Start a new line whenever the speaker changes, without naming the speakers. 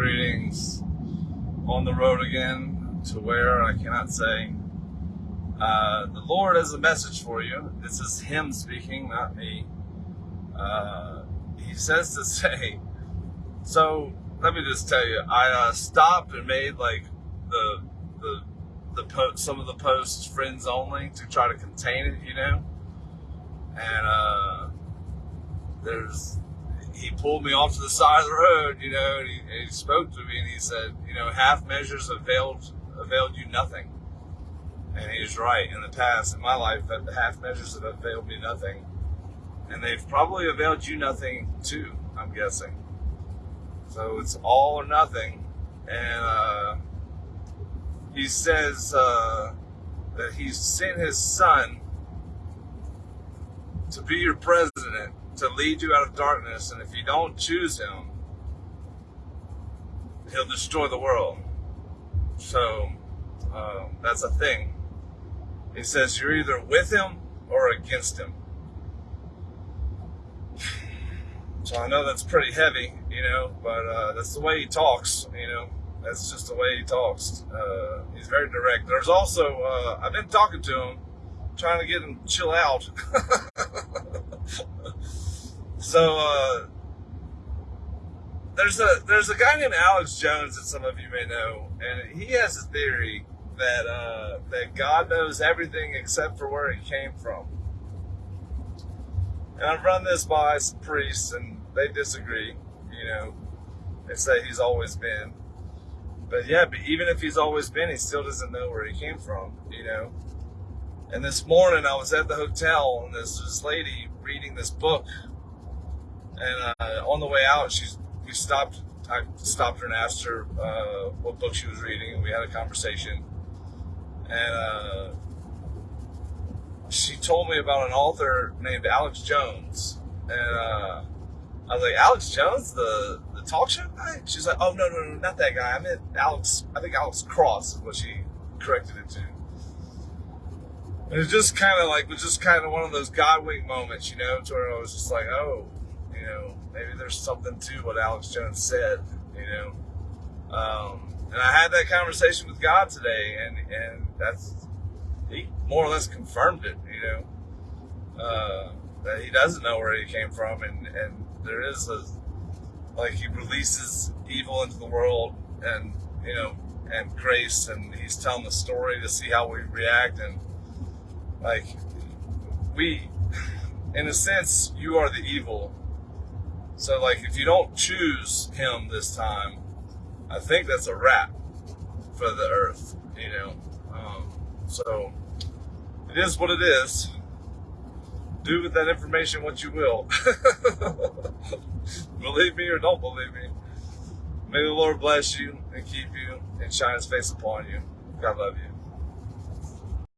Greetings. On the road again to where I cannot say. Uh, the Lord has a message for you. This is Him speaking, not me. Uh, he says to say, so let me just tell you, I uh, stopped and made like the the the po- some of the posts friends only to try to contain it, you know. And uh, there's he pulled me off to the side of the road, you know, and he, and he spoke to me and he said, you know, half measures availed availed you nothing. And he was right. In the past, in my life, the half measures have availed me nothing. And they've probably availed you nothing too, I'm guessing. So it's all or nothing. And uh, he says uh, that he's sent his son to be your president, to lead you out of darkness. And if you don't choose him, he'll destroy the world. So uh, that's a thing. He says you're either with him or against him. So I know that's pretty heavy, you know, but uh, that's the way he talks, you know. That's just the way he talks. Uh, he's very direct. There's also, uh, I've been talking to him, trying to get him to chill out. so, uh, there's a there's a guy named Alex Jones that some of you may know, and he has a theory that uh, that God knows everything except for where he came from. And I've run this by some priests, and they disagree. You know, they say he's always been. But yeah, but even if he's always been, he still doesn't know where he came from. You know. And this morning I was at the hotel, and there's this lady reading this book. And uh, on the way out, she's we stopped. I stopped her and asked her uh, what book she was reading, and we had a conversation. And uh, she told me about an author named Alex Jones, and uh, I was like, Alex Jones, the the talk show guy. She's like, Oh no, no, no, not that guy. I meant Alex. I think Alex Cross is what she corrected it to. And it was just kind of like was just kind of one of those God wink moments, you know, to where I was just like, oh, you know, maybe there's something to what Alex Jones said, you know. Um, and I had that conversation with God today, and and that's he more or less confirmed it, you know, uh, that he doesn't know where he came from, and and there is a like he releases evil into the world, and you know, and grace, and he's telling the story to see how we react, and like we, in a sense, you are the evil. So like if you don't choose him this time, I think that's a wrap for the earth, you know. Um, so it is what it is. Do with that information what you will. believe me or don't believe me. May the Lord bless you and keep you and shine his face upon you. God love you.